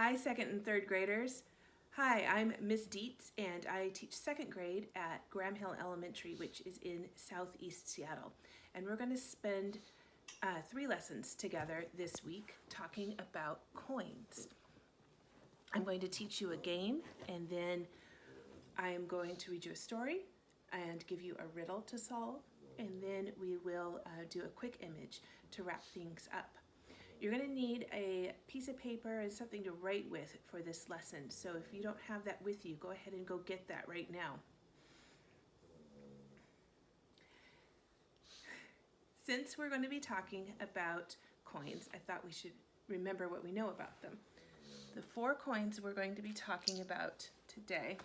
Hi, second and third graders. Hi, I'm Miss Dietz and I teach second grade at Graham Hill Elementary, which is in southeast Seattle. And we're going to spend uh, three lessons together this week talking about coins. I'm going to teach you a game and then I am going to read you a story and give you a riddle to solve and then we will uh, do a quick image to wrap things up. You're going to need a piece of paper and something to write with for this lesson. So if you don't have that with you, go ahead and go get that right now. Since we're going to be talking about coins, I thought we should remember what we know about them. The four coins we're going to be talking about today,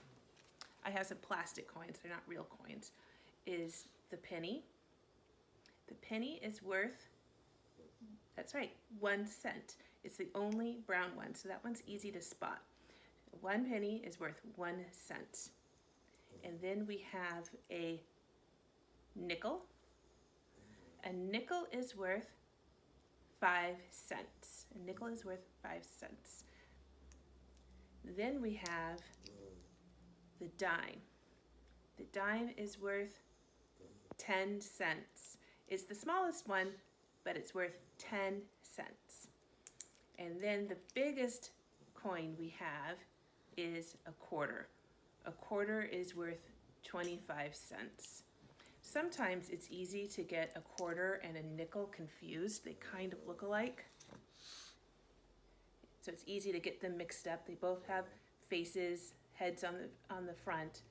I have some plastic coins, they're not real coins, is the penny. The penny is worth that's right, one cent. It's the only brown one, so that one's easy to spot. One penny is worth one cent. And then we have a nickel. A nickel is worth five cents. A nickel is worth five cents. Then we have the dime. The dime is worth 10 cents. It's the smallest one, but it's worth 10 cents. And then the biggest coin we have is a quarter. A quarter is worth 25 cents. Sometimes it's easy to get a quarter and a nickel confused. They kind of look alike. So it's easy to get them mixed up. They both have faces, heads on the, on the front.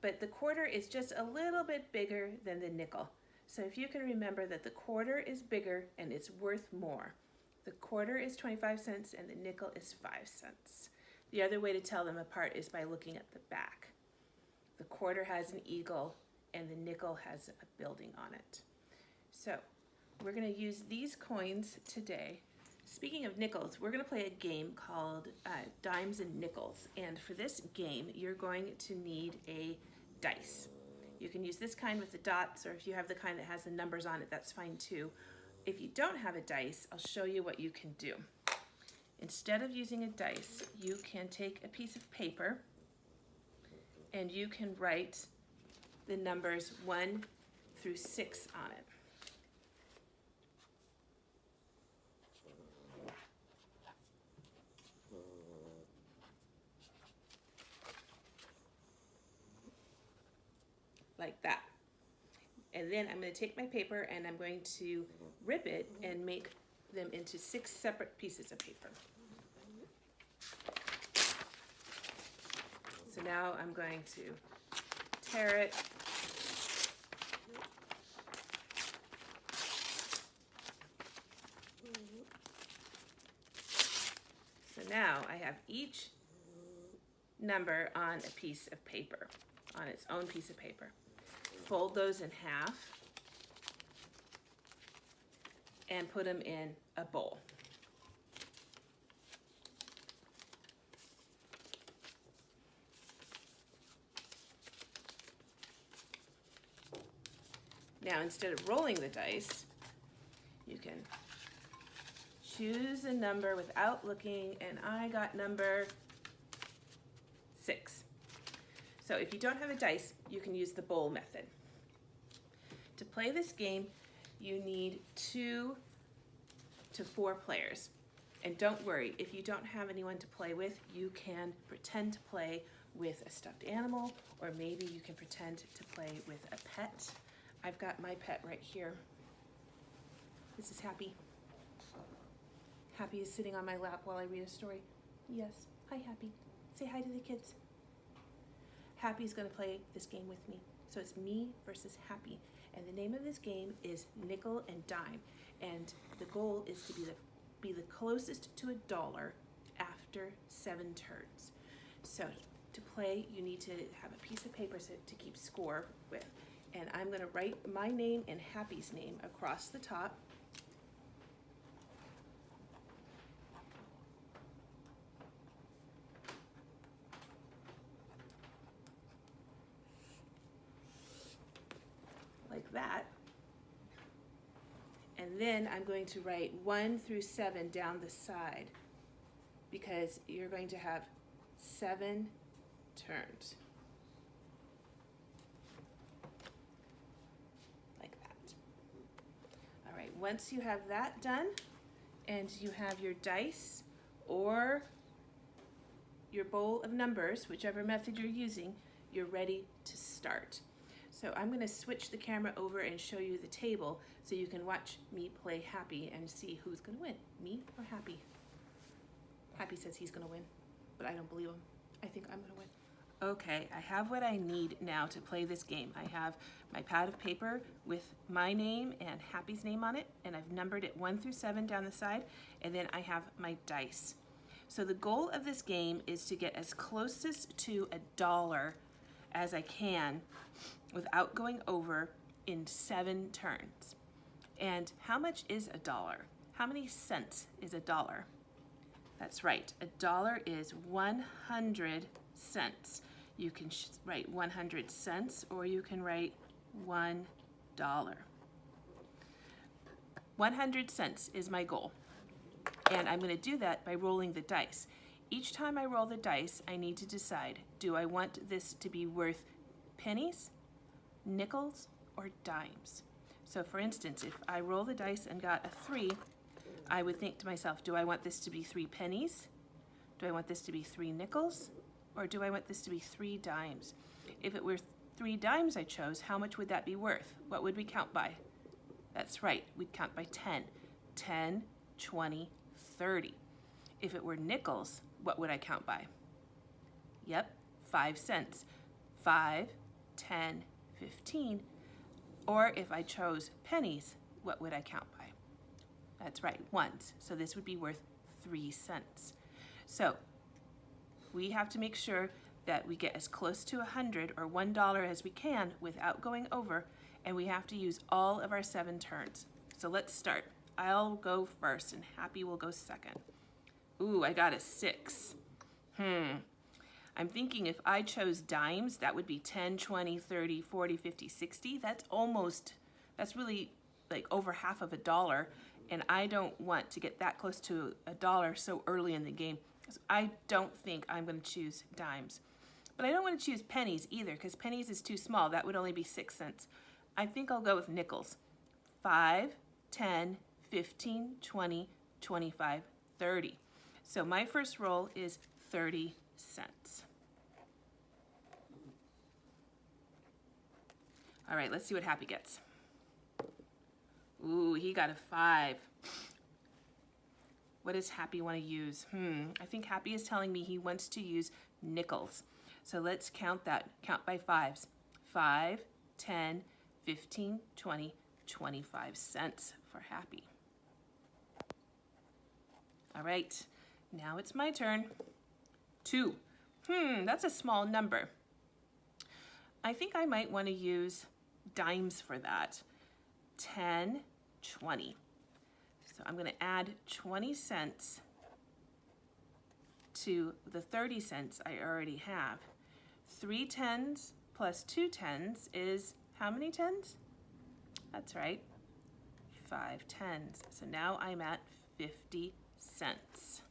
But the quarter is just a little bit bigger than the nickel. So if you can remember that the quarter is bigger and it's worth more. The quarter is 25 cents and the nickel is 5 cents. The other way to tell them apart is by looking at the back. The quarter has an eagle and the nickel has a building on it. So we're going to use these coins today. Speaking of nickels, we're going to play a game called uh, Dimes and Nickels. And for this game, you're going to need a dice. You can use this kind with the dots, or if you have the kind that has the numbers on it, that's fine too. If you don't have a dice, I'll show you what you can do. Instead of using a dice, you can take a piece of paper and you can write the numbers one through six on it. Like that. And then I'm going to take my paper and I'm going to rip it and make them into six separate pieces of paper. So now I'm going to tear it. So now I have each number on a piece of paper, on its own piece of paper fold those in half and put them in a bowl. Now instead of rolling the dice, you can choose a number without looking and I got number six. So if you don't have a dice, you can use the bowl method. To play this game, you need two to four players. And don't worry, if you don't have anyone to play with, you can pretend to play with a stuffed animal, or maybe you can pretend to play with a pet. I've got my pet right here. This is Happy. Happy is sitting on my lap while I read a story. Yes, hi Happy. Say hi to the kids. Happy's gonna play this game with me. So it's me versus Happy. And the name of this game is Nickel and Dime. And the goal is to be the, be the closest to a dollar after seven turns. So to play, you need to have a piece of paper to keep score with. And I'm gonna write my name and Happy's name across the top that. And then I'm going to write one through seven down the side. because you're going to have seven turns. Like that. All right, once you have that done and you have your dice or your bowl of numbers, whichever method you're using, you're ready to start. So I'm gonna switch the camera over and show you the table so you can watch me play Happy and see who's gonna win, me or Happy. Happy says he's gonna win, but I don't believe him. I think I'm gonna win. Okay, I have what I need now to play this game. I have my pad of paper with my name and Happy's name on it, and I've numbered it one through seven down the side, and then I have my dice. So the goal of this game is to get as closest to a dollar as I can without going over in seven turns. And how much is a dollar? How many cents is a dollar? That's right, a dollar is 100 cents. You can write 100 cents or you can write one dollar. 100 cents is my goal. And I'm gonna do that by rolling the dice. Each time I roll the dice, I need to decide, do I want this to be worth pennies, nickels, or dimes? So for instance, if I roll the dice and got a three, I would think to myself, do I want this to be three pennies? Do I want this to be three nickels? Or do I want this to be three dimes? If it were three dimes I chose, how much would that be worth? What would we count by? That's right, we'd count by 10. 10, 20, 30. If it were nickels, what would I count by? Yep, 5 cents. 5, 10, 15. Or if I chose pennies, what would I count by? That's right, ones. So this would be worth 3 cents. So we have to make sure that we get as close to 100 or $1 as we can without going over, and we have to use all of our seven turns. So let's start. I'll go first and Happy will go second. Ooh, I got a six. Hmm. I'm thinking if I chose dimes, that would be 10, 20, 30, 40, 50, 60. That's almost, that's really like over half of a dollar. And I don't want to get that close to a dollar so early in the game. So I don't think I'm going to choose dimes. But I don't want to choose pennies either because pennies is too small. That would only be six cents. I think I'll go with nickels. 5, 10, 15, 20, 25, 30. So my first roll is 30 cents. All right, let's see what Happy gets. Ooh, he got a five. What does Happy want to use? Hmm, I think Happy is telling me he wants to use nickels. So let's count that. Count by fives. 5, 10, 15, 20, 25 cents for Happy. All right, now it's my turn. Two. Hmm, that's a small number. I think I might want to use dimes for that. 10, 20. So I'm going to add 20 cents to the 30 cents I already have. Three tens plus two tens is how many tens? That's right, five tens. So now I'm at 50 cents.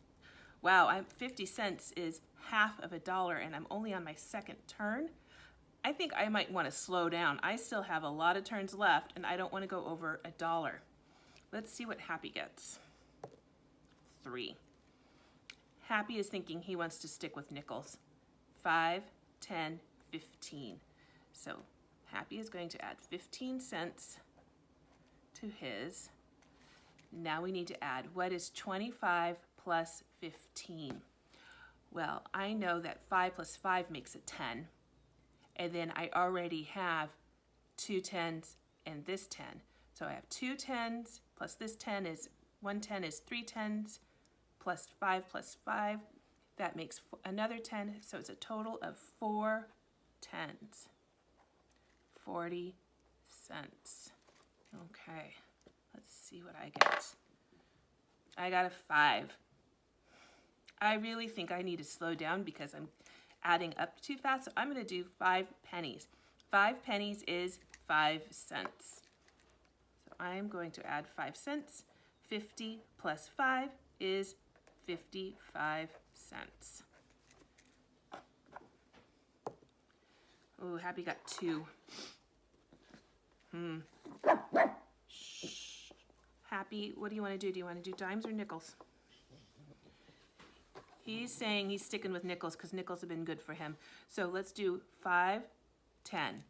Wow, I'm 50 cents is half of a dollar and I'm only on my second turn. I think I might want to slow down. I still have a lot of turns left and I don't want to go over a dollar. Let's see what Happy gets. Three. Happy is thinking he wants to stick with nickels. Five, 10, 15. So Happy is going to add 15 cents to his. Now we need to add, what is 25 plus 15? Well, I know that 5 plus 5 makes a 10. And then I already have two tens and this 10. So I have two tens plus this 10 is, one 10 is three tens plus 5 plus 5 that makes another 10, so it's a total of four tens. 40 cents. Okay, let's see what I get. I got a five. I really think I need to slow down because I'm adding up too fast, so I'm gonna do five pennies. Five pennies is five cents. So I'm going to add five cents. 50 plus five is 55 cents. Oh, Happy got two. Hmm. Shh. Happy, what do you want to do? Do you want to do dimes or nickels? He's saying he's sticking with nickels because nickels have been good for him. So let's do 5, 10.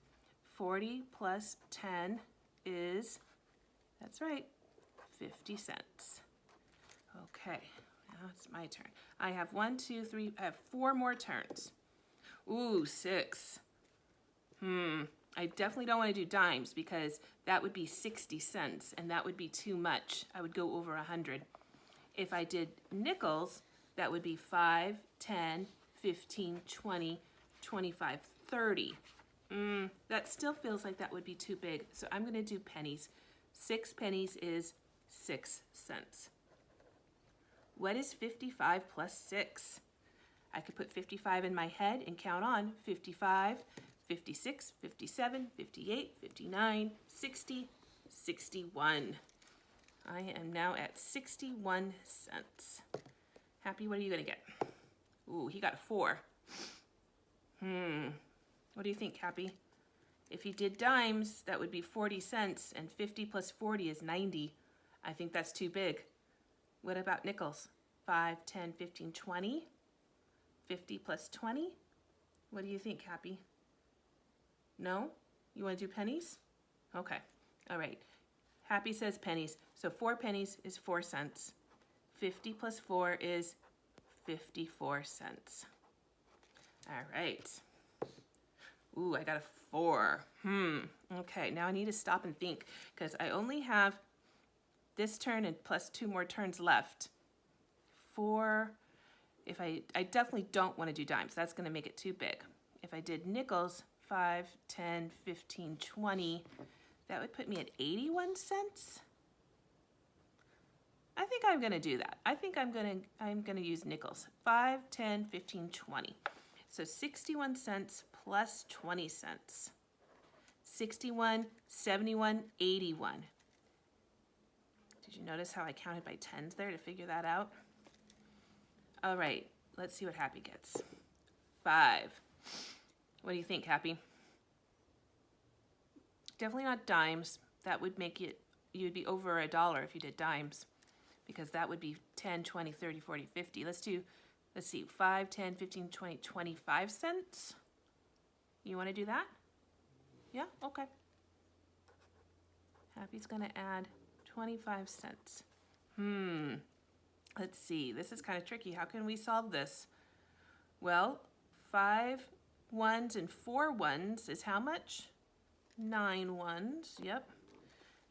40 plus 10 is, that's right, 50 cents. Okay, now it's my turn. I have one, two, three, I have four more turns. Ooh, six. Hmm, I definitely don't want to do dimes because that would be 60 cents and that would be too much. I would go over 100. If I did nickels, that would be 5, 10, 15, 20, 25, 30. Mm, that still feels like that would be too big, so I'm going to do pennies. Six pennies is six cents. What is 55 plus 6? I could put 55 in my head and count on 55, 56, 57, 58, 59, 60, 61. I am now at 61 cents. Happy, what are you to get? Ooh, he got 4. Hmm. What do you think, Happy? If he did dimes, that would be 40 cents, and 50 plus 40 is 90. I think that's too big. What about nickels? 5, 10, 15, 20? 50 plus 20? What do you think, Happy? No? You want to do pennies? Okay. All right. Happy says pennies. So 4 pennies is 4 cents. 50 plus 4 is 54 cents. All right. Ooh, I got a 4. Hmm. Okay, now I need to stop and think because I only have this turn and plus two more turns left. 4. If I, I definitely don't want to do dimes. That's going to make it too big. If I did nickels, 5, 10, 15, 20, that would put me at 81 cents. I think I'm to do that. I think I'm to I'm to use nickels. 5, 10, 15, 20. So 61 cents plus 20 cents. 61, 71, 81. Did you notice how I counted by tens there to figure that out? All right, let's see what Happy gets. 5. What do you think, Happy? Definitely not dimes. That would make it, you'd be over a dollar if you did dimes because that would be 10, 20, 30, 40, 50. Let's do, let's see, 5, 10, 15, 20, 25 cents. You want to do that? Yeah, okay. Happy's going to add 25 cents. Hmm, let's see, this is kind of tricky. How can we solve this? Well, five ones and four ones is how much? Nine ones, yep.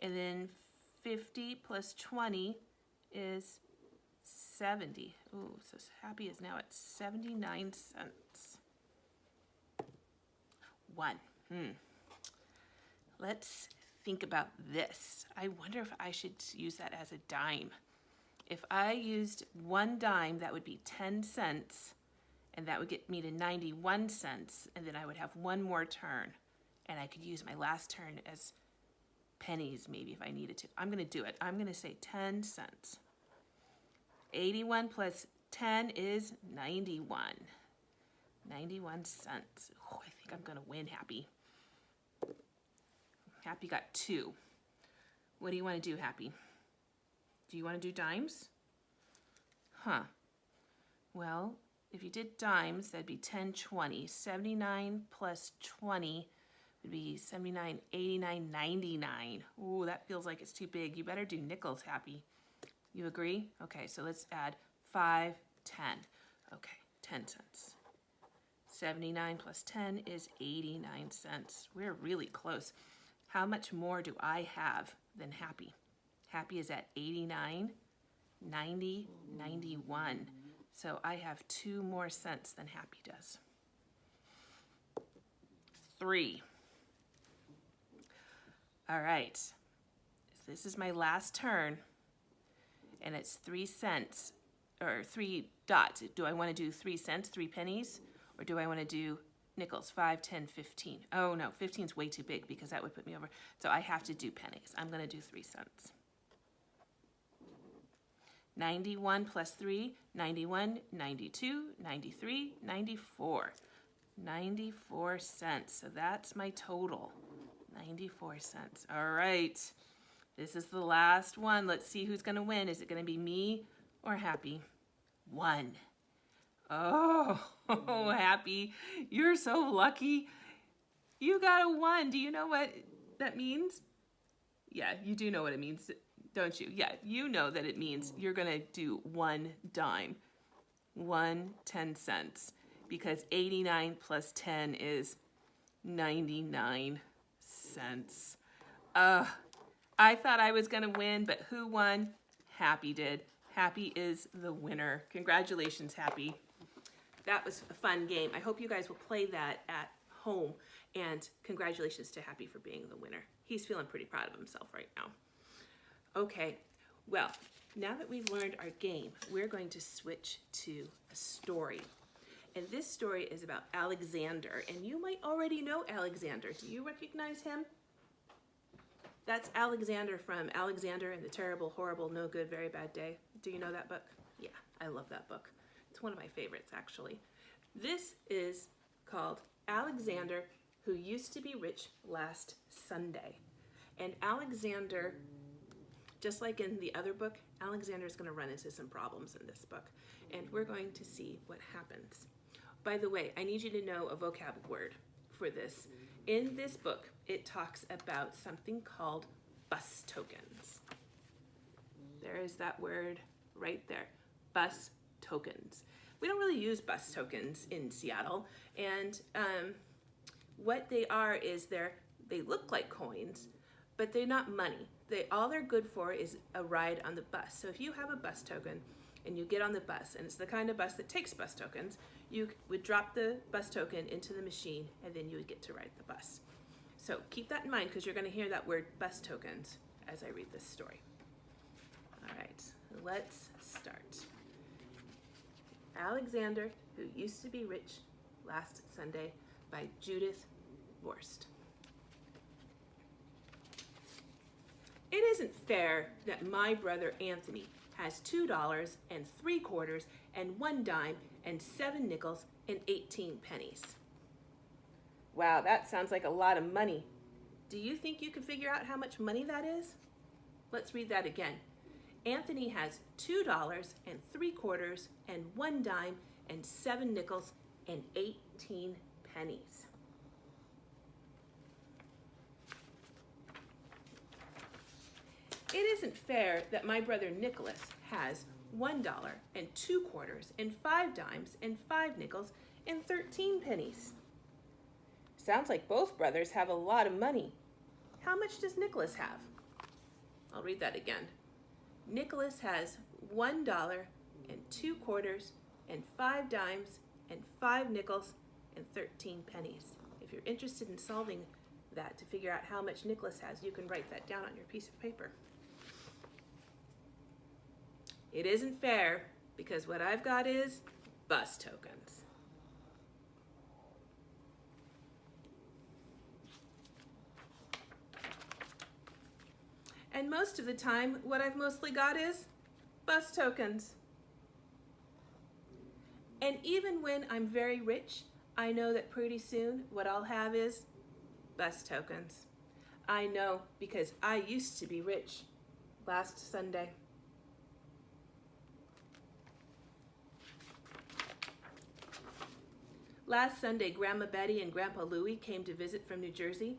And then 50 plus 20 is 70. Ooh, so Happy is now at 79 cents. One. Hmm. Let's think about this. I wonder if I should use that as a dime. If I used one dime, that would be 10 cents, and that would get me to 91 cents, and then I would have one more turn, and I could use my last turn as pennies maybe if I needed to. I'm to do it. I'm to say 10 cents. 81 plus 10 is 91. 91 cents. Oh, I think I'm to win, Happy. Happy got two. What do you want to do, Happy? Do you want to do dimes? Huh. Well, if you did dimes, that'd be 10, 20. 79 plus 20 would be 79, 89, 99. Ooh, that feels like it's too big. You better do nickels, Happy. You agree? Okay, so let's add 5, 10. Okay, 10 cents. 79 plus 10 is 89 cents. We're really close. How much more do I have than Happy? Happy is at 89, 90, 91. So I have two more cents than Happy does. Three. All right. This is my last turn, and it's three cents, or three dots. Do I want to do three cents, three pennies, or do I want to do nickels, 5, 10, 15? Oh, no, 15 is way too big because that would put me over. So I have to do pennies. I'm going to do three cents. 91 plus 3, 91, 92, 93, 94. 94 cents. So that's my total. 94 cents. All right. This is the last one. Let's see who's going to win. Is it going to be me or Happy? One. Oh, Happy. You're so lucky. You got a one. Do you know what that means? Yeah, you do know what it means, don't you? Yeah, you know that it means you're going to do one dime. One 10 cents because 89 plus 10 is 99 cents. Uh, I thought I was going to win, but who won? Happy did. Happy is the winner. Congratulations, Happy. That was a fun game. I hope you guys will play that at home. And congratulations to Happy for being the winner. He's feeling pretty proud of himself right now. Okay, well, now that we've learned our game, we're going to switch to a story. And this story is about Alexander. And you might already know Alexander. Do you recognize him? That's Alexander from Alexander and the Terrible, Horrible, No Good, Very Bad Day. Do you know that book? Yeah, I love that book. It's one of my favorites, actually. This is called Alexander, who used to be rich last Sunday. And Alexander, just like in the other book, Alexander is going to run into some problems in this book. And we're going to see what happens. By the way, I need you to know a vocab word for this. In this book, it talks about something called bus tokens. There is that word right there, bus tokens. We don't really use bus tokens in Seattle, and um, what they are is they're they look like coins, but they're not money. They all they're good for is a ride on the bus. So if you have a bus token and you get on the bus, and it's the kind of bus that takes bus tokens, you would drop the bus token into the machine and then you would get to ride the bus. So keep that in mind because you're going to hear that word bus tokens as I read this story. All right, let's start. Alexander, who used to be rich last Sunday by Judith Viorst. It isn't fair that my brother Anthony has two dollars and three quarters and one dime and seven nickels and 18 pennies. Wow, that sounds like a lot of money. Do you think you can figure out how much money that is? Let's read that again. Anthony has two dollars and three quarters and one dime and seven nickels and 18 pennies. It isn't fair that my brother Nicholas has one dollar and two quarters and five dimes and five nickels and 13 pennies. Sounds like both brothers have a lot of money. How much does Nicholas have? I'll read that again. Nicholas has one dollar and two quarters and five dimes and five nickels and 13 pennies. If you're interested in solving that to figure out how much Nicholas has, you can write that down on your piece of paper. It isn't fair because what I've got is bus tokens. And most of the time, what I've mostly got is bus tokens. And even when I'm very rich, I know that pretty soon what I'll have is bus tokens. I know because I used to be rich last Sunday. Last Sunday, Grandma Betty and Grandpa Louie came to visit from New Jersey.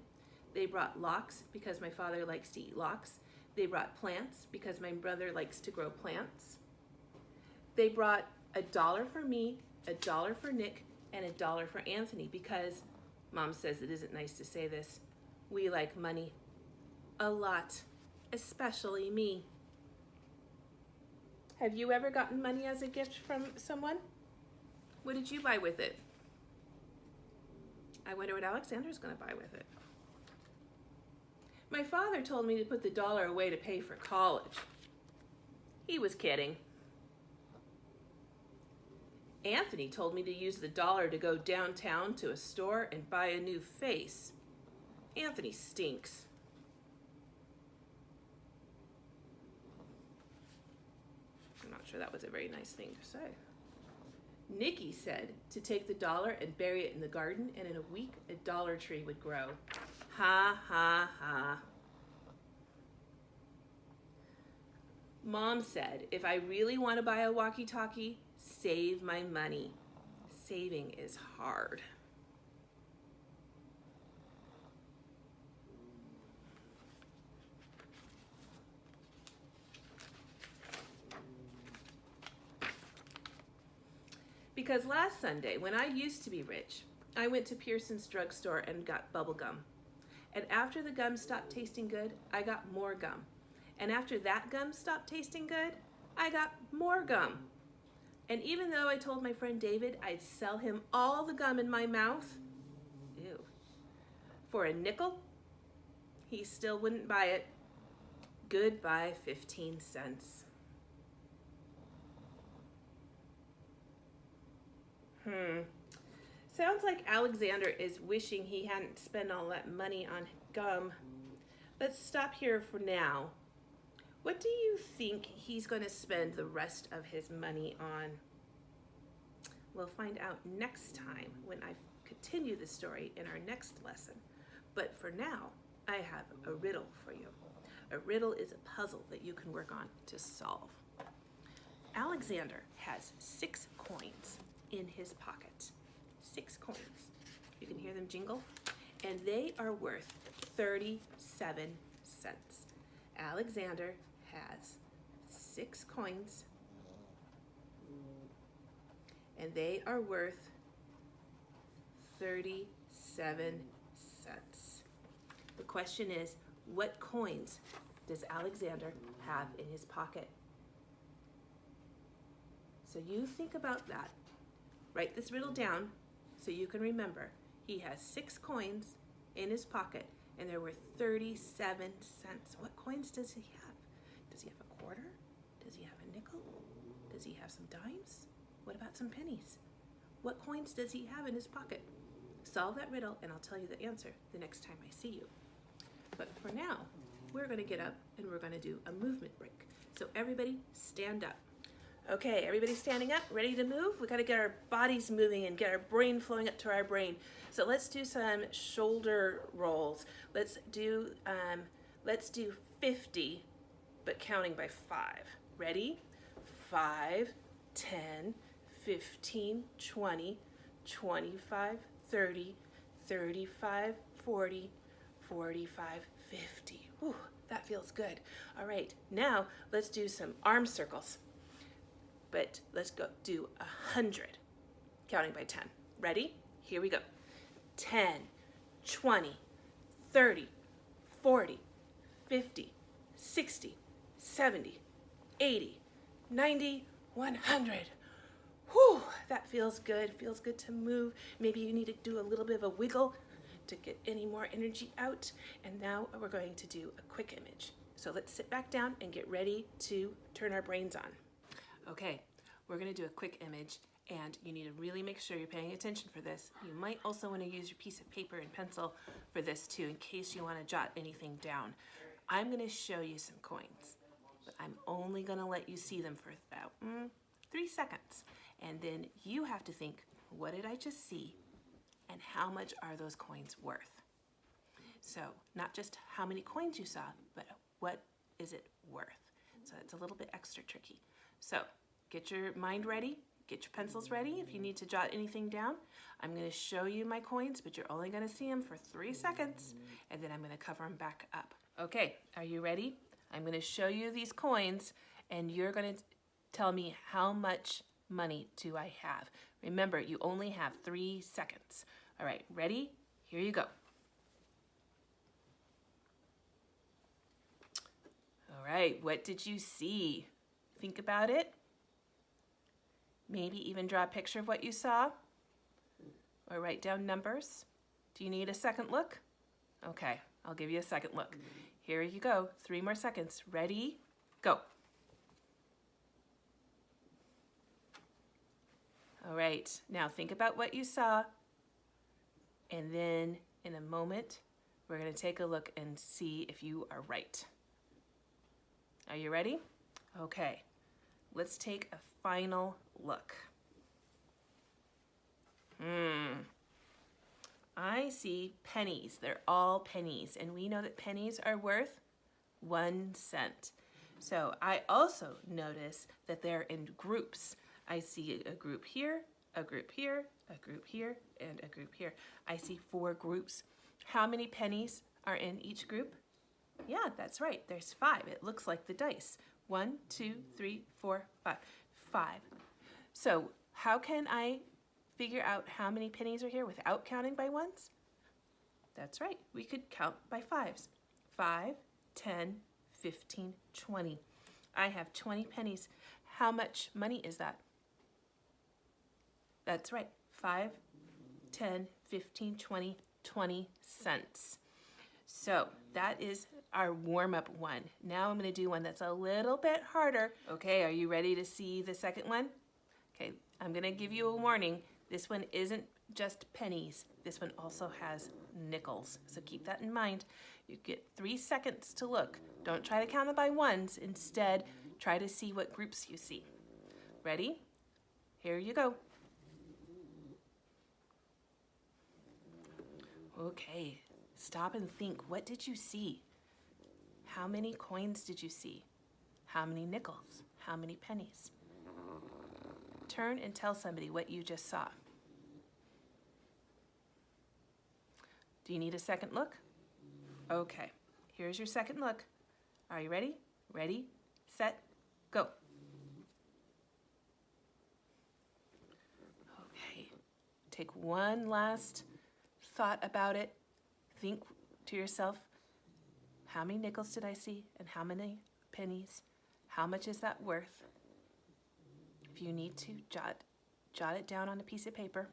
They brought lox because my father likes to eat lox. They brought plants because my brother likes to grow plants. They brought a dollar for me, a dollar for Nick, and a dollar for Anthony because mom says it isn't nice to say this. We like money a lot, especially me. Have you ever gotten money as a gift from someone? What did you buy with it? I wonder what Alexander's going to buy with it. My father told me to put the dollar away to pay for college. He was kidding. Anthony told me to use the dollar to go downtown to a store and buy a new face. Anthony stinks. I'm not sure that was a very nice thing to say. Nikki said to take the dollar and bury it in the garden, and in a week a dollar tree would grow. Ha ha ha. Mom said, if I really want to buy a walkie talkie, save my money. Saving is hard. Because last Sunday, when I used to be rich, I went to Pearson's drugstore and got bubble gum. And after the gum stopped tasting good, I got more gum. And after that gum stopped tasting good, I got more gum. And even though I told my friend David I'd sell him all the gum in my mouth, ew, for a nickel, he still wouldn't buy it. Goodbye, 15 cents. Hmm. Sounds like Alexander is wishing he hadn't spent all that money on gum. Let's stop here for now. What do you think he's going to spend the rest of his money on? We'll find out next time when I continue the story in our next lesson. But for now, I have a riddle for you. A riddle is a puzzle that you can work on to solve. Alexander has six coins in his pocket. Six coins. You can hear them jingle. And they are worth 37 cents. Alexander has six coins and they are worth 37 cents. The question is, what coins does Alexander have in his pocket? So you think about that. Write this riddle down so you can remember. He has six coins in his pocket and they're worth 37 cents. What coins does he have? Does he have a quarter? Does he have a nickel? Does he have some dimes? What about some pennies? What coins does he have in his pocket? Solve that riddle and I'll tell you the answer the next time I see you. But for now, we're gonna get up and we're gonna do a movement break. So everybody stand up. Okay, everybody standing up, ready to move? We gotta get our bodies moving and get our brain flowing up to our brain. So let's do some shoulder rolls. Let's do, um, let's do 50, but counting by five. Ready? Five, 10, 15, 20, 25, 30, 35, 40, 45, 50. Whew, that feels good. All right, now let's do some arm circles but let's go do a 100, counting by 10. Ready? Here we go. 10, 20, 30, 40, 50, 60, 70, 80, 90, 100. Whew, that feels good. Feels good to move. Maybe you need to do a little bit of a wiggle to get any more energy out. And now we're going to do a quick image. So let's sit back down and get ready to turn our brains on. Okay, we're gonna do a quick image and you need to really make sure you're paying attention for this. You might also wanna use your piece of paper and pencil for this too in case you wanna jot anything down. I'm gonna show you some coins, but I'm only gonna let you see them for about mm, three seconds. And then you have to think, what did I just see? And how much are those coins worth? So not just how many coins you saw, but what is it worth? So it's a little bit extra tricky. So get your mind ready, get your pencils ready if you need to jot anything down. I'm gonna show you my coins, but you're only gonna see them for three seconds, and then I'm gonna cover them back up. Okay, are you ready? I'm gonna show you these coins, and you're gonna tell me how much money do I have. Remember, you only have three seconds. All right, ready? Here you go. All right, what did you see? Think about it. Maybe even draw a picture of what you saw or write down numbers. Do you need a second look? Okay, I'll give you a second look. Here you go, three more seconds. Ready, go. All right, now think about what you saw and then in a moment, we're gonna take a look and see if you are right. Are you ready? Okay, let's take a final look. Hmm. I see pennies. They're all pennies. And we know that pennies are worth one cent. So I also notice that they're in groups. I see a group here, a group here, a group here, and a group here. I see four groups. How many pennies are in each group? Yeah, that's right. There's five. It looks like the dice. One, two, three, four, five. Five. So how can I figure out how many pennies are here without counting by ones? That's right. We could count by fives. Five, ten, 15, 20. I have 20 pennies. How much money is that? That's right, 5, 10, 15, 20, 20 cents. So that is our warm-up one. Now I'm going to do one that's a little bit harder. Okay, are you ready to see the second one? Okay, I'm going to give you a warning. This one isn't just pennies. This one also has nickels. So keep that in mind. You get three seconds to look. Don't try to count it by ones. Instead, try to see what groups you see. Ready? Here you go. Okay, stop and think. What did you see? How many coins did you see? How many nickels? How many pennies? Turn and tell somebody what you just saw. Do you need a second look? Okay, here's your second look. Are you ready? Ready, set, go. Okay, take one last thought about it. Think to yourself, how many nickels did I see and how many pennies? How much is that worth? If you need to, jot, jot it down on a piece of paper.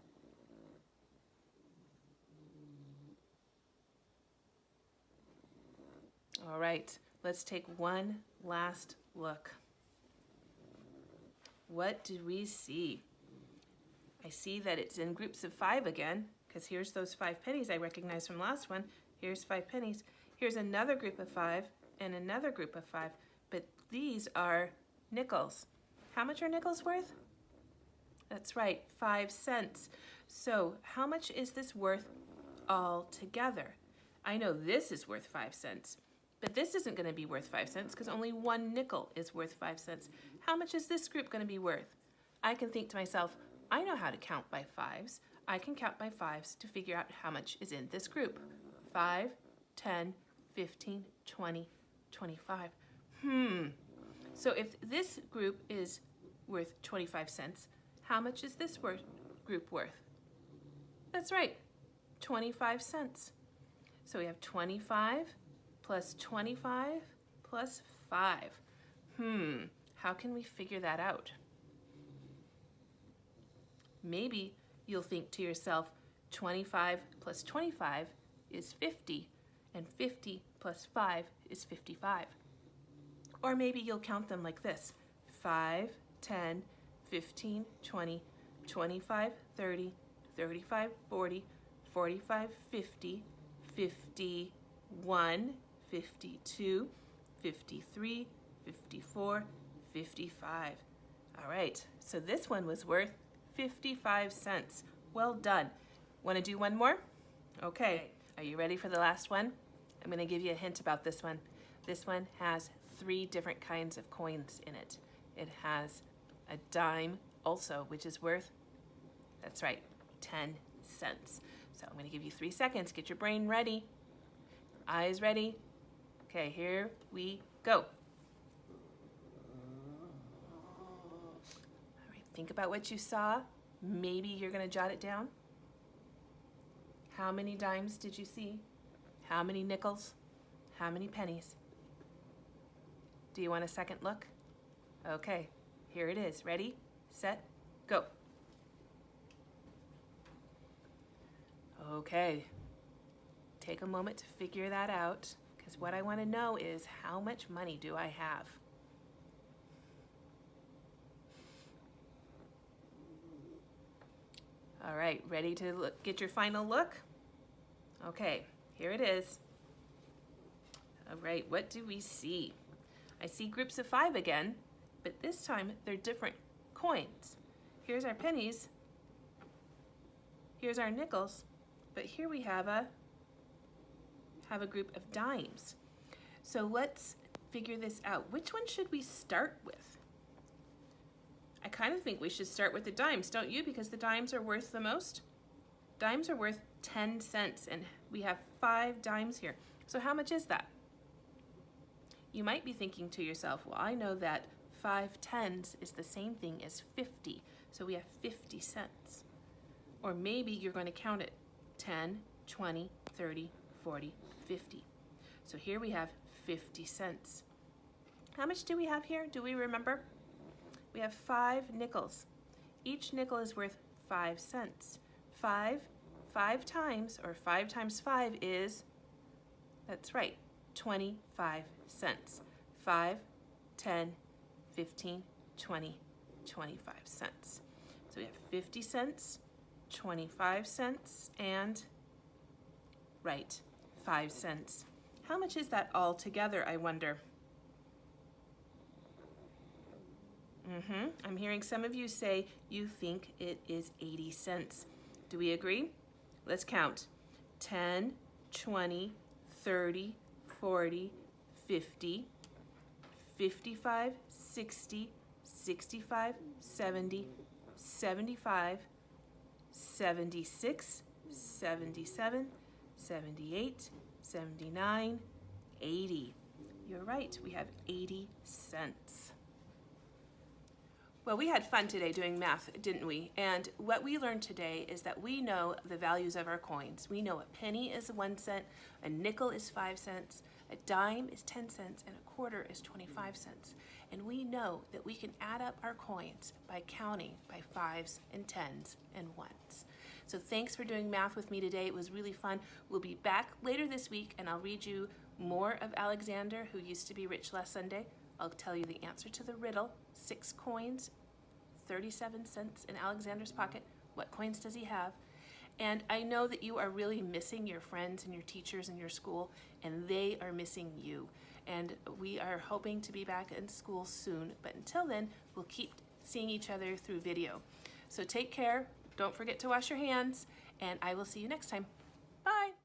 All right, let's take one last look. What do we see? I see that it's in groups of five again, because here's those five pennies I recognize from last one. Here's five pennies. Here's another group of five and another group of five, but these are nickels. How much are nickels worth? That's right, five cents. So how much is this worth all together? I know this is worth five cents, but this isn't going to be worth five cents because only one nickel is worth five cents. How much is this group going to be worth? I can think to myself, I know how to count by fives. I can count by fives to figure out how much is in this group. 5, 10, 15, 20, 25. Hmm. So if this group is worth 25 cents, how much is this worth, group worth? That's right, 25 cents. So we have 25 plus 25 plus 5. Hmm, how can we figure that out? Maybe you'll think to yourself, 25 plus 25 is 50, and 50 plus 5 is 55. Or maybe you'll count them like this, 5, 10, 15, 20, 25, 30, 35, 40, 45, 50, 51, 52, 53, 54, 55. All right, so this one was worth 55 cents. Well done. Want to do one more? Okay, are you ready for the last one? I'm going to give you a hint about this one. This one has three different kinds of coins in it. It has a dime also, which is worth, that's right, 10 cents. So I'm going to give you three seconds. Get your brain ready. Eyes ready. Okay, here we go. All right, think about what you saw. Maybe you're going to jot it down. How many dimes did you see? How many nickels? How many pennies? Do you want a second look? Okay, here it is. Ready, set, go. Okay, take a moment to figure that out because what I want to know is how much money do I have? All right, ready to look, get your final look? Okay, here it is. All right, what do we see? I see groups of five again. but this time they're different coins. Here's our pennies, here's our nickels, but here we have a have a group of dimes. So let's figure this out. Which one should we start with? I kind of think we should start with the dimes, don't you? Because the dimes are worth the most. Dimes are worth 10 cents and we have five dimes here. So how much is that? You might be thinking to yourself, well, I know that five tens is the same thing as 50. So we have 50 cents. Or maybe you're going to count it 10, 20, 30, 40, 50. So here we have 50 cents. How much do we have here? Do we remember? We have five nickels. Each nickel is worth five cents. Five, five times, or five times five is, that's right, 25 cents. Five, 10, 15, 20, 25 cents. So we have 50 cents, 25 cents, and, right, 5 cents. How much is that all together, I wonder? Mm-hmm. I'm hearing some of you say you think it is 80 cents. Do we agree? Let's count. 10, 20, 30, 40, 50, 55, 60, 65, 70, 75, 76, 77, 78, 79, 80. You're right, we have 80 cents. Well, we had fun today doing math, didn't we? And what we learned today is that we know the values of our coins. We know a penny is one cent, a nickel is five cents, a dime is 10 cents, and a quarter is 25 cents. And we know that we can add up our coins by counting by fives and tens and ones. So thanks for doing math with me today. It was really fun. We'll be back later this week and I'll read you more of Alexander, who used to be rich last Sunday. I'll tell you the answer to the riddle, six coins, 37 cents in Alexander's pocket. What coins does he have? And I know that you are really missing your friends and your teachers and your school, and they are missing you. And we are hoping to be back in school soon, but until then, we'll keep seeing each other through video. So take care, don't forget to wash your hands, and I will see you next time. Bye!